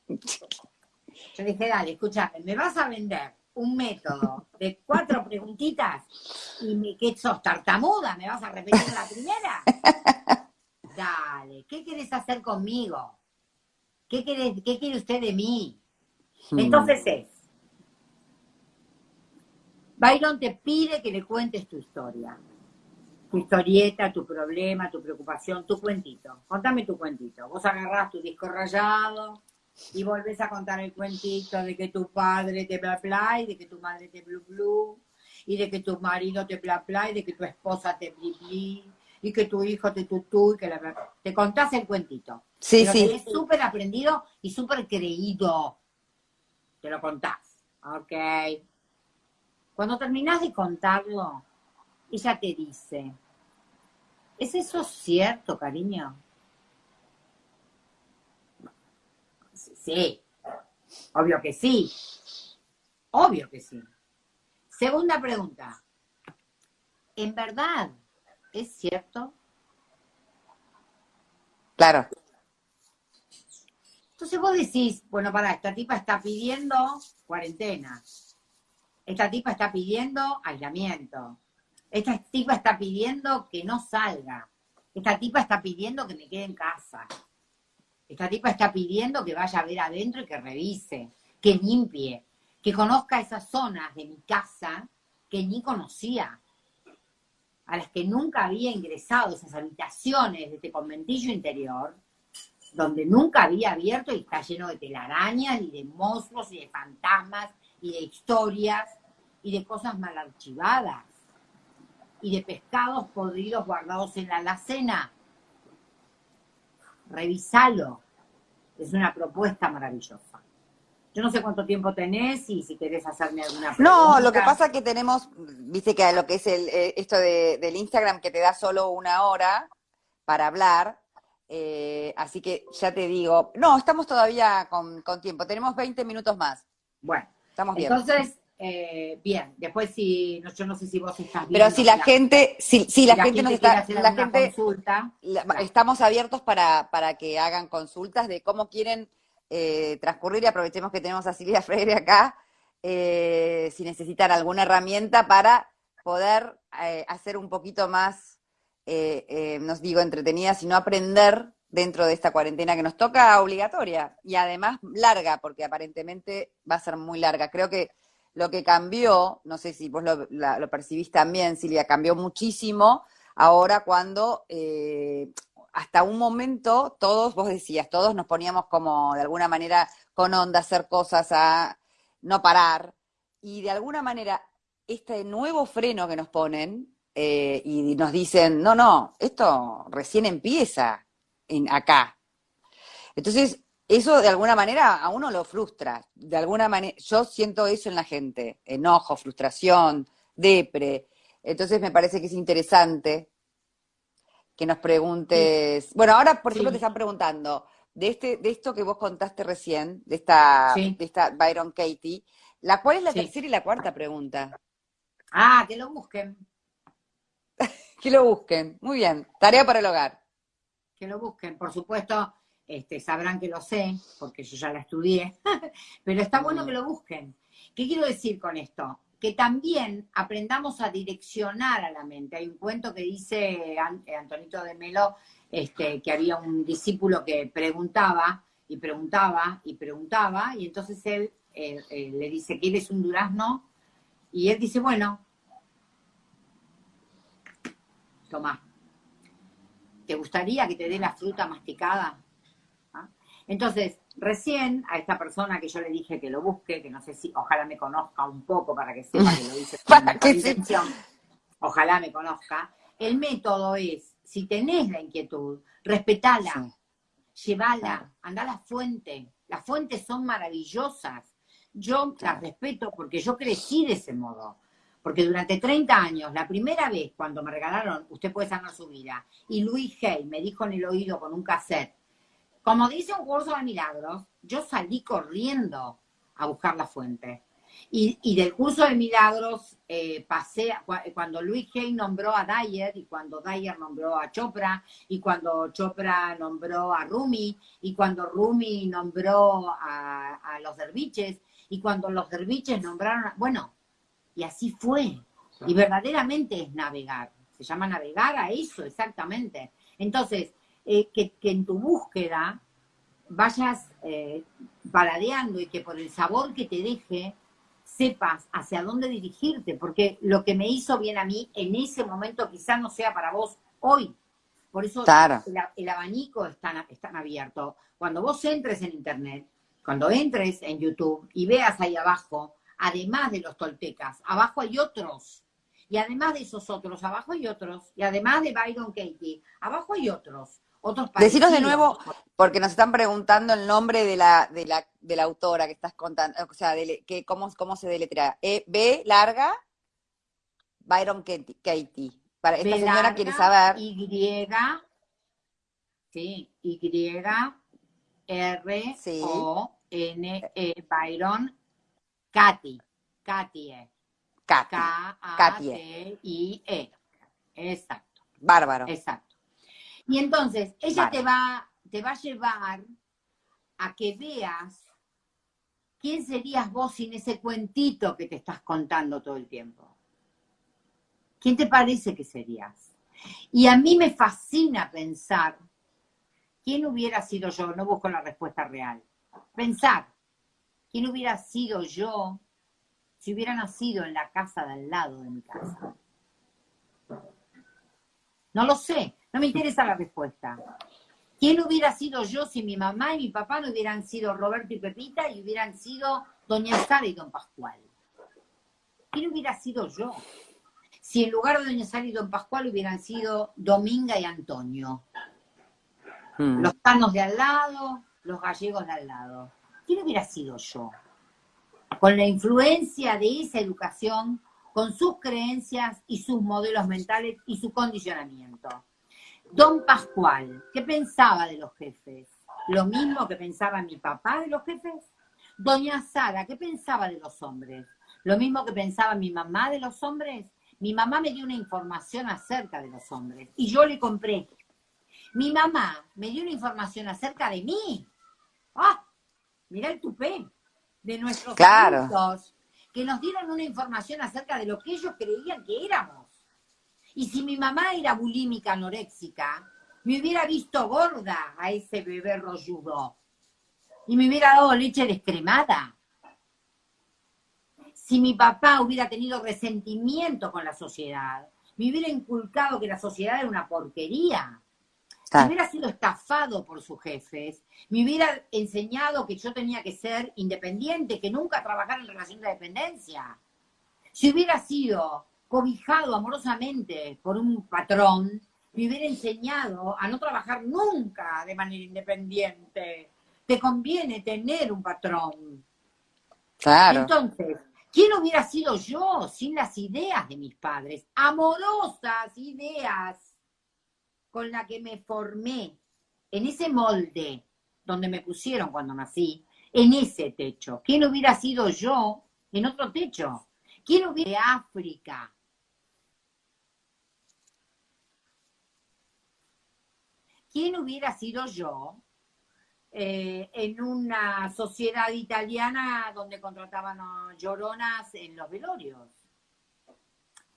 Yo dije, dale, escúchame, ¿me vas a vender un método de cuatro preguntitas y me, que sos tartamuda? ¿Me vas a repetir la primera? Dale, ¿qué quieres hacer conmigo? ¿Qué quiere, qué quiere usted de mí? Hmm. Entonces es, Byron te pide que le cuentes tu historia, tu historieta, tu problema, tu preocupación, tu cuentito. Contame tu cuentito. Vos agarrás tu disco rayado y volvés a contar el cuentito de que tu padre te bla bla y de que tu madre te blu blu y de que tu marido te bla bla y de que tu esposa te bli bli y que tu hijo te tutú y que la... te contás el cuentito. Sí, sí. Es súper aprendido y súper creído. Te lo contás. Ok. Cuando terminás de contarlo, ella te dice, ¿es eso cierto, cariño? Sí. Obvio que sí. Obvio que sí. Segunda pregunta. ¿En verdad es cierto? Claro. Entonces vos decís, bueno, para, esta tipa está pidiendo cuarentena. Esta tipa está pidiendo aislamiento. Esta tipa está pidiendo que no salga. Esta tipa está pidiendo que me quede en casa. Esta tipa está pidiendo que vaya a ver adentro y que revise, que limpie, que conozca esas zonas de mi casa que ni conocía, a las que nunca había ingresado, esas habitaciones de este conventillo interior, donde nunca había abierto y está lleno de telarañas y de monstruos y de fantasmas y de historias y de cosas mal archivadas y de pescados podridos guardados en la alacena. Revisalo. Es una propuesta maravillosa. Yo no sé cuánto tiempo tenés y si querés hacerme alguna pregunta. No, lo que pasa es que tenemos, viste que lo que es el, eh, esto del Instagram que te da solo una hora para hablar, eh, así que ya te digo, no, estamos todavía con, tiempo, tenemos 20 minutos más. Bueno, estamos bien. Entonces, eh, bien, después si, yo no sé si vos estás bien. Pero si la, gente, si, si, la, gente nos está, la gente, consulta, estamos abiertos para, para que hagan consultas de cómo quieren eh, transcurrir y aprovechemos que tenemos a Silvia Freire acá, si necesitan alguna herramienta para poder hacer un poquito más eh, eh, nos digo entretenida, sino aprender dentro de esta cuarentena que nos toca obligatoria y además larga, porque aparentemente va a ser muy larga. Creo que lo que cambió, no sé si vos lo, percibís también, Silvia, cambió muchísimo ahora cuando eh, hasta un momento todos, vos decías, todos nos poníamos como de alguna manera con onda hacer cosas, a no parar, y de alguna manera este nuevo freno que nos ponen eh, y nos dicen, no, no, esto recién empieza en acá. Entonces, eso de alguna manera a uno lo frustra. De alguna manera, yo siento eso en la gente, enojo, frustración, depre. Entonces me parece que es interesante que nos preguntes. Bueno, ahora, por ejemplo, te están preguntando de este, de esto que vos contaste recién, de esta, de esta Byron Katie, ¿la cuál es la tercera y la cuarta pregunta? Ah, que lo busquen. que lo busquen. Muy bien. Tarea para el hogar. Que lo busquen. Por supuesto, este, sabrán que lo sé, porque yo ya la estudié, pero está bueno que lo busquen. ¿Qué quiero decir con esto? Que también aprendamos a direccionar a la mente. Hay un cuento que dice eh, Antonito de Melo, este, que había un discípulo que preguntaba y preguntaba y preguntaba, y entonces él eh, eh, le dice, ¿quieres un durazno? Y él dice, bueno, toma, ¿te gustaría que te dé la fruta masticada? Entonces, recién a esta persona que yo le dije que lo busque, que no sé si, ojalá me conozca un poco para que sepa que lo hice con intención, ojalá me conozca, el método es, si tenés la inquietud, respetala, llévala, anda a la fuente. Las fuentes son maravillosas. Yo las respeto porque yo crecí de ese modo. Porque durante 30 años, la primera vez cuando me regalaron Usted puede sanar su vida, y Luis Hay me dijo en el oído con un cassette, como dice un curso de milagros, yo salí corriendo a buscar la fuente. Y, del curso de milagros eh, pasé, cuando Luis Hay nombró a Dyer, y cuando Dyer nombró a Chopra, y cuando Chopra nombró a Rumi, y cuando Rumi nombró a, los derviches, y cuando los derviches nombraron, a, bueno, y así fue. Y verdaderamente es navegar. Se llama navegar a eso, exactamente. Entonces, eh, que, en tu búsqueda vayas eh, y que por el sabor que te deje sepas hacia dónde dirigirte, porque lo que me hizo bien a mí en ese momento quizás no sea para vos hoy. Por eso el, abanico está, tan abierto. Cuando vos entres en Internet, cuando entres en YouTube y veas ahí abajo, además de los toltecas, abajo hay otros. Y además de esos otros, abajo hay otros. Y además de Byron Katie, abajo hay otros. Deciros de nuevo, porque nos están preguntando el nombre de la, de la, de la autora que estás contando, o sea, que, cómo, cómo se deletrea. E, B larga, Byron Katie. Para esta señora quiere saber. Y, sí, Y, R, O, N, E, Byron, Katy. Katie. K-A-T-I-E. Exacto. Bárbaro. Exacto. Y entonces, ella te, va, te va a llevar a que veas quién serías vos sin ese cuentito que te estás contando todo el tiempo. ¿Quién te parece que serías? Y a mí me fascina pensar quién hubiera sido yo, no busco la respuesta real. Pensar quién hubiera sido yo si hubiera nacido en la casa de al lado de mi casa. No lo sé, no me interesa la respuesta. ¿Quién hubiera sido yo si mi mamá y mi papá no hubieran sido Roberto y Pepita y hubieran sido Doña Sara y Don Pascual? ¿Quién hubiera sido yo? Si en lugar de Doña Sara y Don Pascual hubieran sido Dominga y Antonio. Hmm. Los tanos de al lado, los gallegos de al lado. ¿Quién hubiera sido yo? Con la influencia de esa educación, con sus creencias y sus modelos mentales y su condicionamiento. Don Pascual, ¿qué pensaba de los jefes? ¿Lo mismo que pensaba mi papá de los jefes? Doña Sara, ¿qué pensaba de los hombres? ¿Lo mismo que pensaba mi mamá de los hombres? Mi mamá me dio una información acerca de los hombres y yo le compré. Mi mamá me dio una información acerca de mí. ¡Ah! Mira el tupé de nuestros claro. que nos dieron una información acerca de lo que ellos creían que éramos. Y si mi mamá era bulímica anoréxica, me hubiera visto gorda a ese bebé rolludo. Y me hubiera dado leche descremada. Si mi papá hubiera tenido resentimiento con la sociedad, me hubiera inculcado que la sociedad era una porquería. Si hubiera sido estafado por sus jefes, me hubiera enseñado que yo tenía que ser independiente, que nunca trabajar en relación de dependencia. Si hubiera sido cobijado amorosamente por un patrón, me hubiera enseñado a no trabajar nunca de manera independiente, te conviene tener un patrón. Claro. Entonces, ¿quién hubiera sido yo sin las ideas de mis padres? Amorosas ideas con las que me formé en ese molde donde me pusieron cuando nací, en ese techo. ¿Quién hubiera sido yo en otro techo? ¿Quién hubiera de África? ¿quién hubiera sido yo eh, en una sociedad italiana donde contrataban lloronas en los velorios?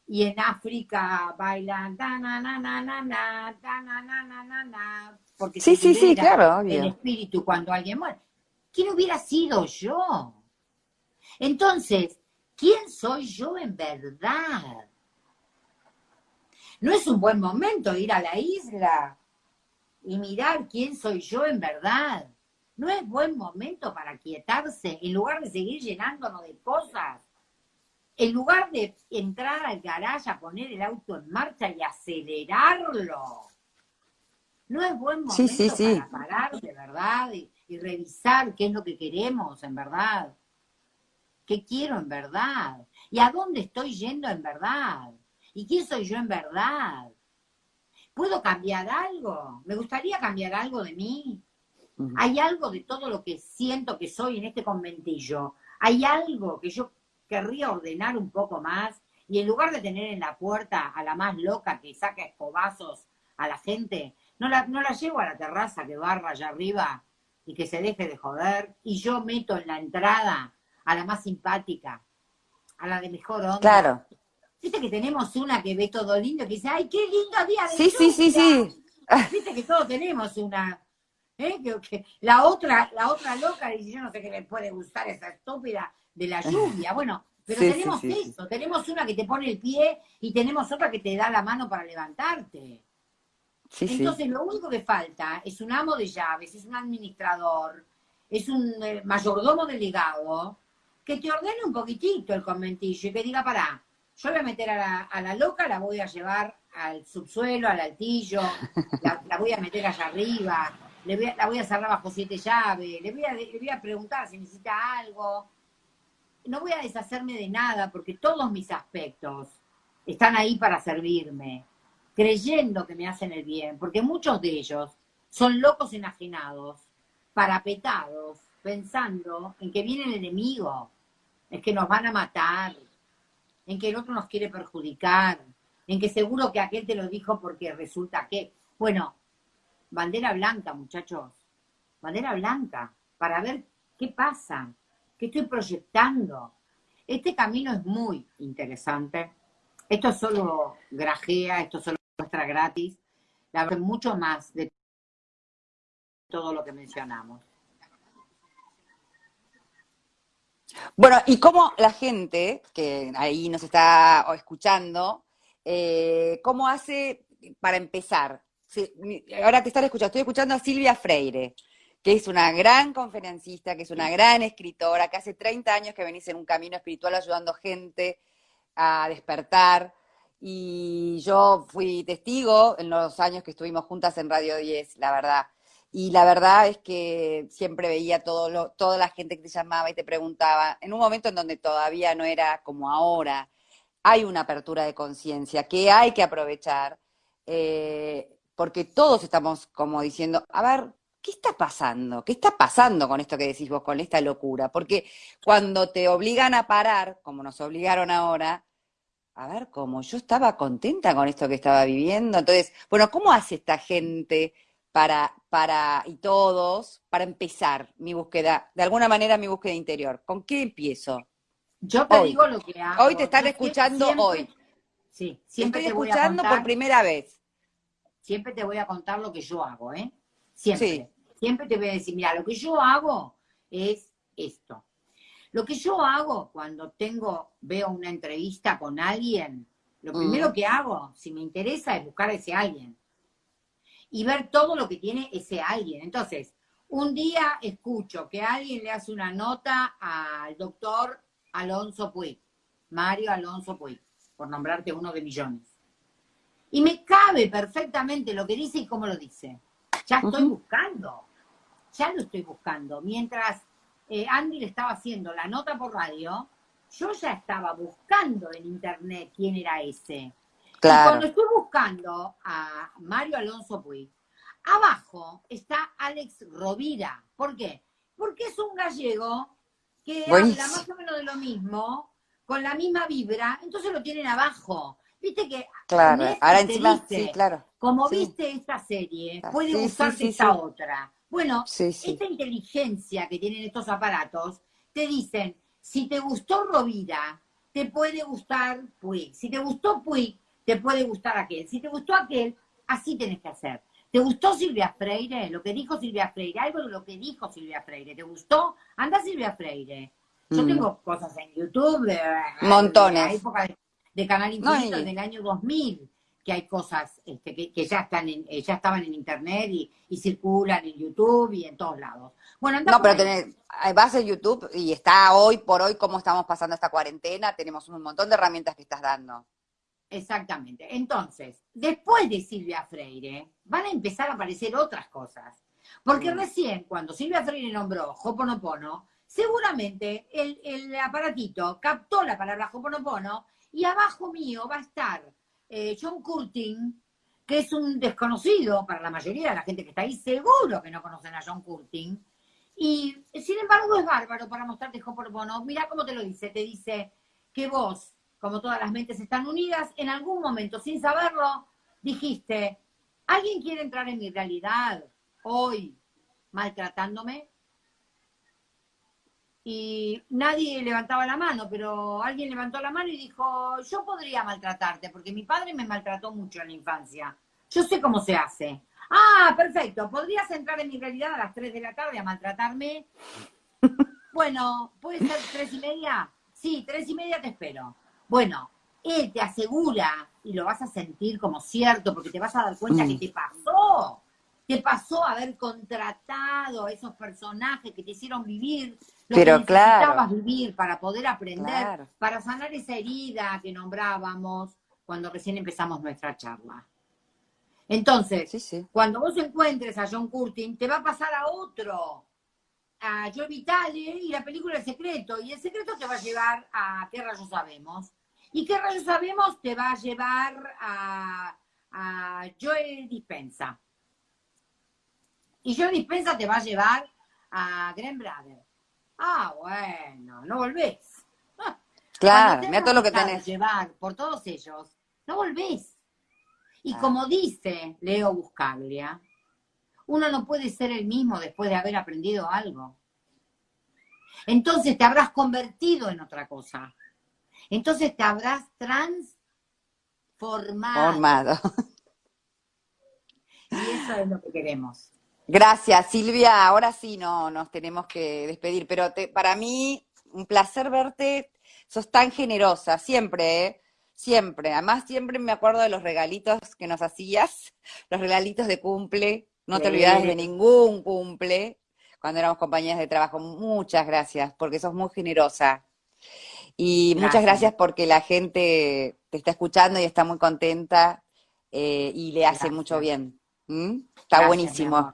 Y en África bailan na na na na na na na na na na porque sí, sí, sí, claro, obvio. el espíritu cuando alguien muere. ¿Quién hubiera sido yo? Entonces, ¿quién soy yo en verdad? No es un buen momento ir a la isla y mirar quién soy yo en verdad. No es buen momento para quietarse en lugar de seguir llenándonos de cosas. En lugar de entrar al garaje a poner el auto en marcha y acelerarlo. No es buen momento para parar de verdad y, y revisar qué es lo que queremos en verdad. ¿Qué quiero en verdad? ¿Y a dónde estoy yendo en verdad? ¿Y quién soy yo en verdad? ¿Puedo cambiar algo? ¿Me gustaría cambiar algo de mí? ¿Hay algo de todo lo que siento que soy en este conventillo? ¿Hay algo que yo querría ordenar un poco más? Y en lugar de tener en la puerta a la más loca que saca escobazos a la gente, no la, no la llevo a la terraza que barra allá arriba y que se deje de joder, y yo meto en la entrada a la más simpática, a la de mejor onda. Claro. Viste que tenemos una que ve todo lindo, que dice, ¡ay, qué lindo día de Sí, sí, sí, sí. Viste que todos tenemos una. ¿eh? Que, la otra, la otra loca dice, yo no sé qué le puede gustar esa estúpida de la lluvia. Bueno, pero tenemos eso, tenemos una que te pone el pie y tenemos otra que te da la mano para levantarte. Entonces lo único que falta es un amo de llaves, es un administrador, es un eh, mayordomo delegado, que te ordene un poquitito el conventillo y que diga, pará, yo voy a meter a la, loca, la voy a llevar al subsuelo, al altillo, la, voy a meter allá arriba, le voy la voy a cerrar bajo siete llaves, le voy, a, le voy a preguntar si necesita algo. No voy a deshacerme de nada porque todos mis aspectos están ahí para servirme creyendo que me hacen el bien, porque muchos de ellos son locos enajenados, parapetados, pensando en que viene el enemigo, en que nos van a matar, en que el otro nos quiere perjudicar, en que seguro que aquel te lo dijo porque resulta que, bueno, bandera blanca, muchachos, bandera blanca, para ver qué pasa, qué estoy proyectando. Este camino es muy interesante. Esto es solo grajea, esto solo muestra gratis, la verdad, mucho más de todo lo que mencionamos. Bueno, y cómo la gente que ahí nos está escuchando, eh, ¿cómo hace para empezar? ahora te están escuchando, estoy escuchando a Silvia Freire, que es una gran conferencista, que es una gran escritora, que hace 30 años que venís en un camino espiritual ayudando gente a despertar, y yo fui testigo en los años que estuvimos juntas en Radio 10, la verdad. Y la verdad es que siempre veía todo lo, toda la gente que te llamaba y te preguntaba, en un momento en donde todavía no era como ahora, hay una apertura de conciencia que hay que aprovechar, eh, porque todos estamos como diciendo, a ver, ¿qué está pasando? ¿Qué está pasando con esto que decís vos, con esta locura? Porque cuando te obligan a parar, como nos obligaron ahora, a ver, como yo estaba contenta con esto que estaba viviendo. Entonces, bueno, ¿cómo hace esta gente para, para, y todos, para empezar mi búsqueda, de alguna manera mi búsqueda interior? ¿Con qué empiezo? Yo te digo lo que hago. Hoy te están escuchando hoy. Sí, siempre Estoy escuchando por primera vez. Siempre te voy a contar lo que yo hago, ¿eh? Siempre. Siempre te voy a decir, mira, lo que yo hago es esto. Lo que yo hago cuando tengo, veo una entrevista con alguien, lo primero mm. que hago, si me interesa, es buscar a ese alguien. Y ver todo lo que tiene ese alguien. Entonces, un día escucho que alguien le hace una nota al doctor Alonso Puig, Mario Alonso Puig, por nombrarte uno de millones. Y me cabe perfectamente lo que dice y cómo lo dice. Ya estoy buscando. ya lo estoy buscando. Mientras eh, Andy le estaba haciendo la nota por radio, yo ya estaba buscando en internet quién era ese. Claro. Y cuando estoy buscando a Mario Alonso Puig, abajo está Alex Rovira. ¿Por qué? Porque es un gallego que Buenísimo. habla más o menos de lo mismo, con la misma vibra, entonces lo tienen abajo. Viste que Claro, Netflix ahora encima, dice, sí, claro. como Sí. viste esta serie, Ah, puede sí, esta otra. Bueno, esta inteligencia que tienen estos aparatos, te dicen, si te gustó Rovira, te puede gustar Puig. Si te gustó Puig, te puede gustar aquel. Si te gustó aquel, así tenés que hacer. ¿Te gustó Silvia Freire? Lo que dijo Silvia Freire, algo de lo que dijo Silvia Freire. ¿Te gustó? Anda Silvia Freire. Yo Mm. tengo cosas en YouTube de, Montones. de la época de, de Canal No, Infinito y- del año 2000, que hay cosas este, que, que ya están en, eh, ya estaban en internet y, y circulan en YouTube y en todos lados. Bueno, anda No, pero tenés, eh, vas a YouTube y está hoy por hoy cómo estamos pasando esta cuarentena, tenemos un montón de herramientas que estás dando. Exactamente. Entonces, después de Silvia Freire, van a empezar a aparecer otras cosas. Porque Mm. recién, cuando Silvia Freire nombró Hoponopono, seguramente el, el aparatito captó la palabra Hoponopono y abajo mío va a estar eh, John Curtin, que es un desconocido para la mayoría de la gente que está ahí, seguro que no conocen a John Curtin. Y sin embargo es bárbaro para mostrarte Hoponopono. Mira cómo te lo dice. Te dice que vos, como todas las mentes están unidas, en algún momento, sin saberlo, dijiste, ¿alguien quiere entrar en mi realidad hoy maltratándome? Y nadie levantaba la mano, pero alguien levantó la mano y dijo, yo podría maltratarte, porque mi padre me maltrató mucho en la infancia. Yo sé cómo se hace. Ah, perfecto. ¿Podrías entrar en mi realidad a las 3 de la tarde a maltratarme? Bueno, ¿puede ser tres y media? Sí, tres y media te espero. Bueno, él te asegura, y lo vas a sentir como cierto, porque te vas a dar cuenta Mm. que te pasó. Te pasó haber contratado a esos personajes que te hicieron vivir lo Pero que claro. necesitabas vivir para poder aprender, Claro. para sanar esa herida que nombrábamos cuando recién empezamos nuestra charla. Entonces, Sí, sí. cuando vos encuentres a John Curtin, te va a pasar a otro, a Joe Vitale y la película El Secreto. Y El Secreto te va a llevar a ¿Qué rayos sabemos? Y ¿Qué rayos sabemos? te va a llevar a, a Joe Dispensa. Y Joe Dispensa te va a llevar a Graham Brother. Ah, bueno, no volvés. Claro, mira todo lo que tenés. llevar por todos ellos, no volvés. Y Ah. como dice Leo Buscaglia, uno no puede ser el mismo después de haber aprendido algo. Entonces te habrás convertido en otra cosa. Entonces te habrás transformado. Formado. Y eso es lo que queremos. Gracias, Silvia. Ahora sí no nos tenemos que despedir, pero te- para mí un placer verte. Sos tan generosa, siempre, ¿eh? Siempre. Además, siempre me acuerdo de los regalitos que nos hacías, los regalitos de cumple. No te olvidas de ningún cumple cuando éramos compañeras de trabajo. Muchas gracias, porque sos muy generosa. Y muchas Gracias. porque la gente te está escuchando y está muy contenta eh, y le hace Gracias. mucho bien. ¿Mm? Está Gracias, buenísimo.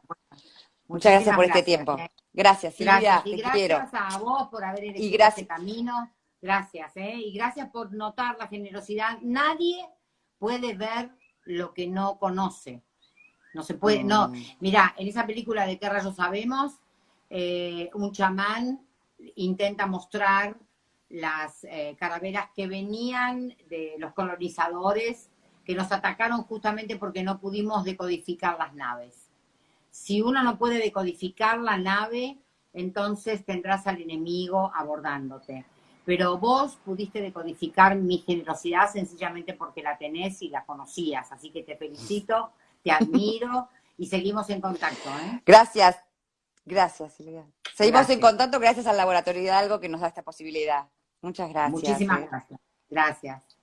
Muchas gracias por este tiempo. gracias. Gracias, Silvia, Gracias, y te gracias quiero. a vos por haber elegido gracias- este camino. Gracias, ¿eh? Y gracias por notar la generosidad. Nadie puede ver lo que no conoce. No se puede, no. Mm. Mira, en esa película de qué rayos sabemos, eh, un chamán intenta mostrar las eh, que venían de los colonizadores que nos atacaron justamente porque no pudimos decodificar las naves. Si uno no puede decodificar la nave, entonces tendrás al enemigo abordándote. Pero vos pudiste decodificar mi generosidad sencillamente porque la tenés y la conocías. Así que te felicito, te admiro y seguimos en contacto. ¿eh? Gracias, gracias, Silvia. Seguimos Gracias. en contacto gracias al Laboratorio Hidalgo que nos da esta posibilidad. Muchas gracias. Muchísimas eh. gracias. Gracias.